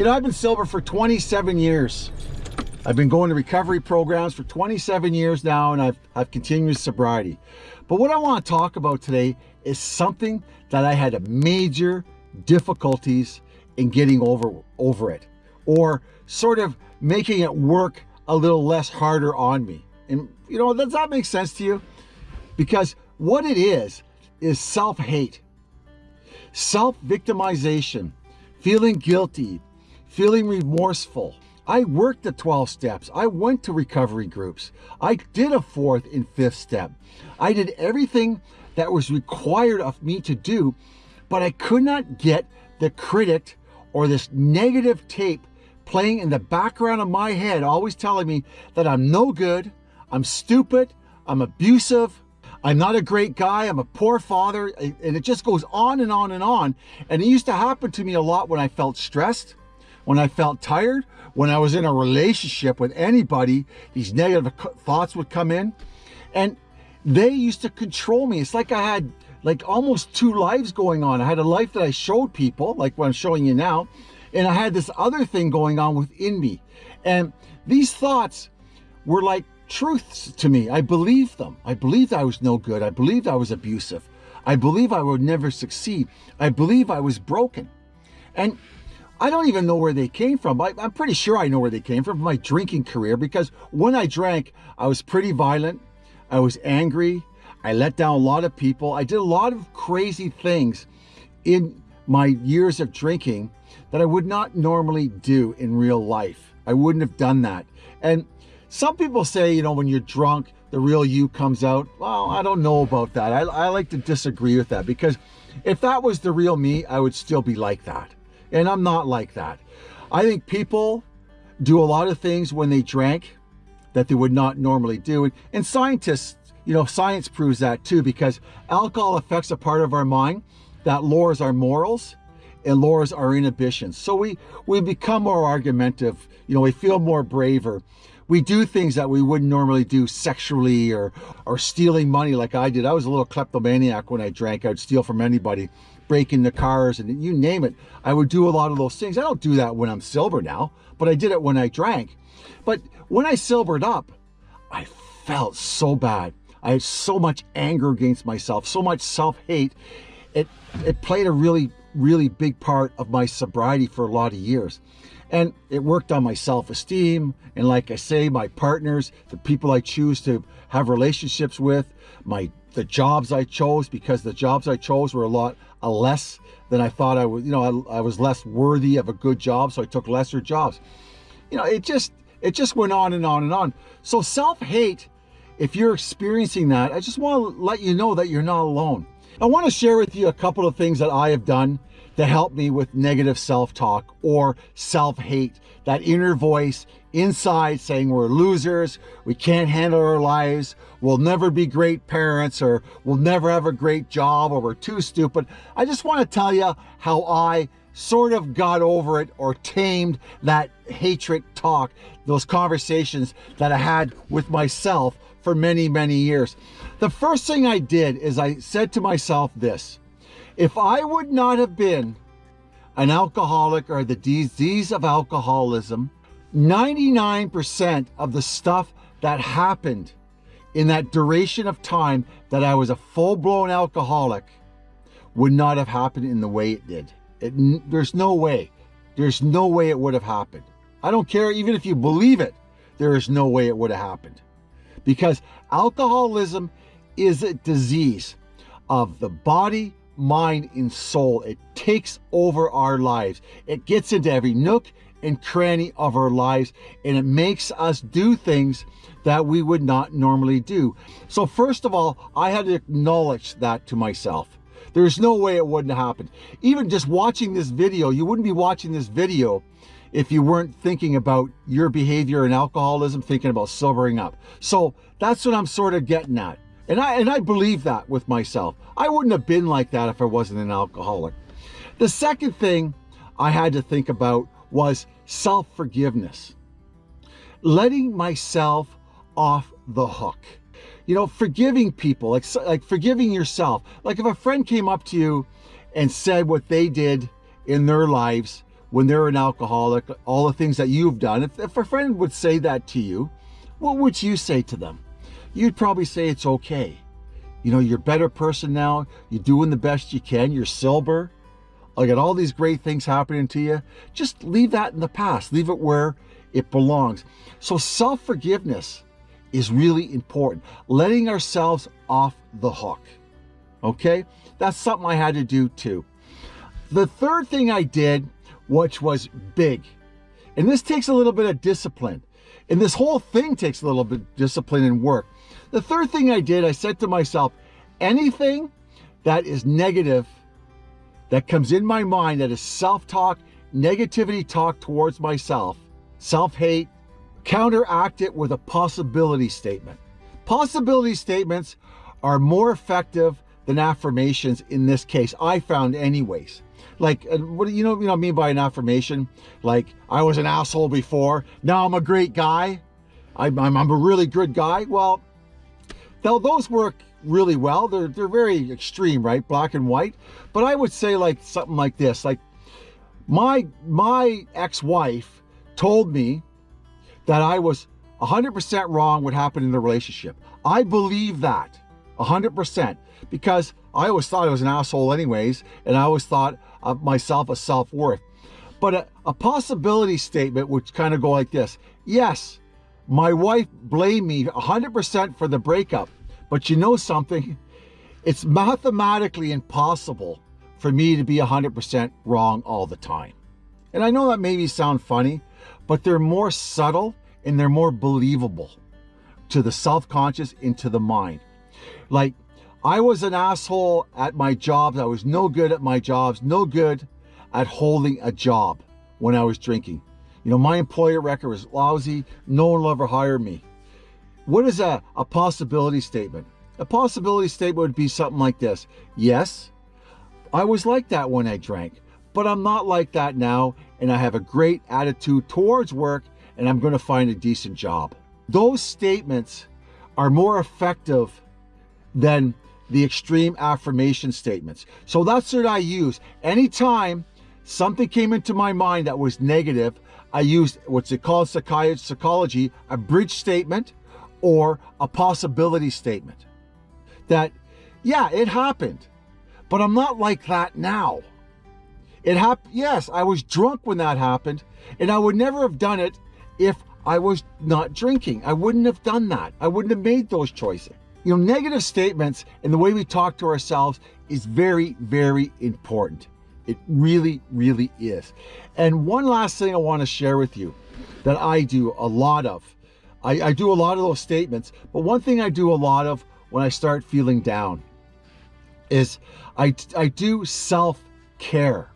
You know, I've been sober for 27 years. I've been going to recovery programs for 27 years now and I've, I've continued sobriety. But what I want to talk about today is something that I had a major difficulties in getting over, over it or sort of making it work a little less harder on me. And you know, does that make sense to you? Because what it is, is self-hate, self-victimization, feeling guilty, feeling remorseful. I worked the 12 steps. I went to recovery groups. I did a fourth and fifth step. I did everything that was required of me to do, but I could not get the critic or this negative tape playing in the background of my head, always telling me that I'm no good, I'm stupid, I'm abusive, I'm not a great guy, I'm a poor father, and it just goes on and on and on. And it used to happen to me a lot when I felt stressed, when I felt tired, when I was in a relationship with anybody, these negative thoughts would come in. And they used to control me. It's like I had like almost two lives going on. I had a life that I showed people, like what I'm showing you now, and I had this other thing going on within me. And these thoughts were like truths to me. I believed them. I believed I was no good. I believed I was abusive. I believe I would never succeed. I believe I was broken. And I don't even know where they came from. I, am pretty sure I know where they came from, my drinking career, because when I drank, I was pretty violent. I was angry. I let down a lot of people. I did a lot of crazy things in my years of drinking that I would not normally do in real life. I wouldn't have done that. And some people say, you know, when you're drunk, the real you comes out. Well, I don't know about that. I, I like to disagree with that because if that was the real me, I would still be like that. And I'm not like that. I think people do a lot of things when they drank that they would not normally do. And scientists, you know, science proves that too, because alcohol affects a part of our mind that lowers our morals and lowers our inhibitions. So we, we become more argumentative, you know, we feel more braver. We do things that we wouldn't normally do sexually or, or stealing money like I did. I was a little kleptomaniac when I drank. I'd steal from anybody, break into cars and you name it. I would do a lot of those things. I don't do that when I'm sober now, but I did it when I drank. But when I sobered up, I felt so bad. I had so much anger against myself, so much self-hate. It, it played a really really big part of my sobriety for a lot of years. And it worked on my self-esteem. And like I say, my partners, the people I choose to have relationships with, my the jobs I chose, because the jobs I chose were a lot a less than I thought I was, you know, I, I was less worthy of a good job. So I took lesser jobs. You know, it just, it just went on and on and on. So self-hate, if you're experiencing that, I just want to let you know that you're not alone. I want to share with you a couple of things that I have done to help me with negative self-talk or self-hate, that inner voice inside saying we're losers, we can't handle our lives, we'll never be great parents, or we'll never have a great job, or we're too stupid. I just want to tell you how I sort of got over it or tamed that hatred talk, those conversations that I had with myself for many, many years. The first thing I did is I said to myself this, if I would not have been an alcoholic or the disease of alcoholism, 99% of the stuff that happened in that duration of time that I was a full-blown alcoholic would not have happened in the way it did. It, there's no way. There's no way it would have happened. I don't care even if you believe it, there is no way it would have happened because alcoholism is a disease of the body, mind, and soul. It takes over our lives. It gets into every nook and cranny of our lives and it makes us do things that we would not normally do. So first of all, I had to acknowledge that to myself. There's no way it wouldn't have happened. Even just watching this video, you wouldn't be watching this video if you weren't thinking about your behavior and alcoholism, thinking about sobering up. So that's what I'm sort of getting at. And I, and I believe that with myself. I wouldn't have been like that if I wasn't an alcoholic. The second thing I had to think about was self-forgiveness. Letting myself off the hook. You know, forgiving people, like, like forgiving yourself. Like if a friend came up to you and said what they did in their lives when they're an alcoholic, all the things that you've done. If, if a friend would say that to you, what would you say to them? You'd probably say it's okay. You know, you're a better person now. You're doing the best you can. You're sober. I got all these great things happening to you. Just leave that in the past. Leave it where it belongs. So self-forgiveness is really important. Letting ourselves off the hook. Okay? That's something I had to do too. The third thing I did, which was big, and this takes a little bit of discipline, and this whole thing takes a little bit of discipline and work. The third thing I did, I said to myself, anything that is negative that comes in my mind that is self-talk, negativity talk towards myself, self-hate, counteract it with a possibility statement. Possibility statements are more effective than affirmations in this case, I found anyways. Like, uh, what do you know, you know what I mean by an affirmation? Like, I was an asshole before, now I'm a great guy. I'm, I'm, I'm a really good guy. Well, though those work really well. They're, they're very extreme, right? Black and white. But I would say like something like this, like my, my ex-wife told me that I was 100% wrong what happened in the relationship. I believe that 100% because I always thought I was an asshole anyways, and I always thought of myself a self-worth. But a, a possibility statement would kind of go like this. Yes, my wife blamed me 100% for the breakup, but you know something? It's mathematically impossible for me to be 100% wrong all the time. And I know that maybe sound funny, but they're more subtle and they're more believable to the self-conscious into the mind. Like, I was an asshole at my jobs. I was no good at my jobs, no good at holding a job when I was drinking. You know, my employer record was lousy. No one will ever hire me. What is a, a possibility statement? A possibility statement would be something like this. Yes, I was like that when I drank, but I'm not like that now. And I have a great attitude towards work and I'm going to find a decent job. Those statements are more effective than the extreme affirmation statements. So that's what I use. Anytime something came into my mind that was negative, I used what's it called psychology, a bridge statement or a possibility statement. That, yeah, it happened, but I'm not like that now. It happened, yes, I was drunk when that happened, and I would never have done it if I was not drinking. I wouldn't have done that. I wouldn't have made those choices. You know, negative statements and the way we talk to ourselves is very, very important. It really, really is. And one last thing I want to share with you that I do a lot of. I, I do a lot of those statements, but one thing I do a lot of when I start feeling down is I, I do self-care.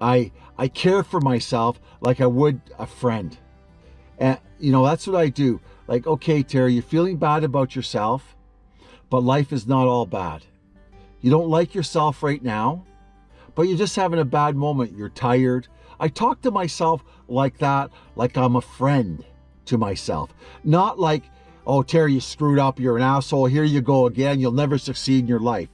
I, I care for myself like I would a friend. And, you know, that's what I do. Like, okay, Terry, you're feeling bad about yourself, but life is not all bad. You don't like yourself right now, but you're just having a bad moment. You're tired. I talk to myself like that, like I'm a friend to myself. Not like, oh, Terry, you screwed up. You're an asshole. Here you go again. You'll never succeed in your life.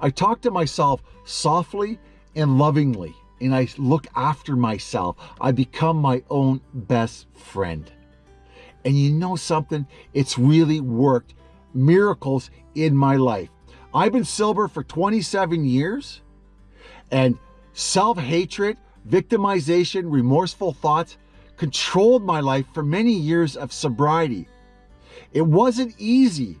I talk to myself softly and lovingly, and I look after myself. I become my own best friend. And you know something? It's really worked miracles in my life. I've been sober for 27 years and self-hatred, victimization, remorseful thoughts controlled my life for many years of sobriety. It wasn't easy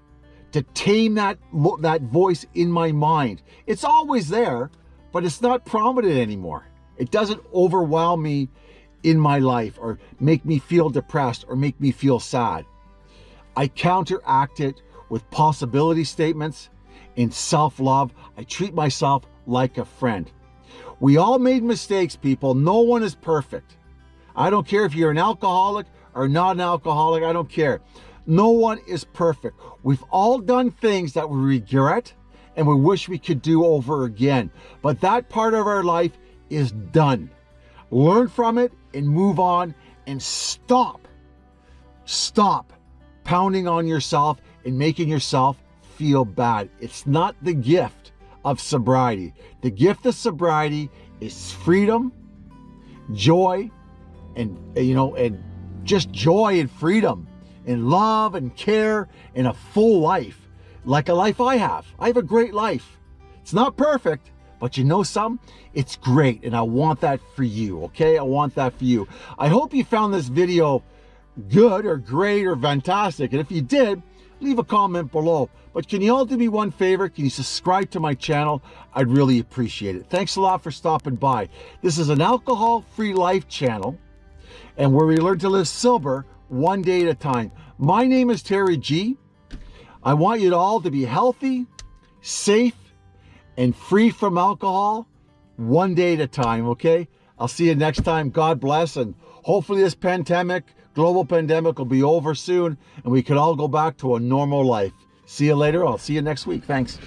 to tame that, that voice in my mind. It's always there, but it's not prominent anymore. It doesn't overwhelm me in my life or make me feel depressed or make me feel sad. I counteract it with possibility statements in self-love. I treat myself like a friend. We all made mistakes, people. No one is perfect. I don't care if you're an alcoholic or not an alcoholic. I don't care. No one is perfect. We've all done things that we regret and we wish we could do over again. But that part of our life is done. Learn from it and move on and stop. Stop pounding on yourself and making yourself feel bad. It's not the gift of sobriety. The gift of sobriety is freedom, joy and, uh, you know, and just joy and freedom and love and care and a full life like a life I have. I have a great life. It's not perfect, but you know some? It's great and I want that for you, okay? I want that for you. I hope you found this video good or great or fantastic. And if you did, leave a comment below. But can you all do me one favor? Can you subscribe to my channel? I'd really appreciate it. Thanks a lot for stopping by. This is an alcohol-free life channel and where we learn to live sober one day at a time. My name is Terry G. I want you all to be healthy, safe, and free from alcohol one day at a time, okay? I'll see you next time. God bless, and hopefully this pandemic, global pandemic will be over soon, and we can all go back to a normal life. See you later. I'll see you next week. Thanks.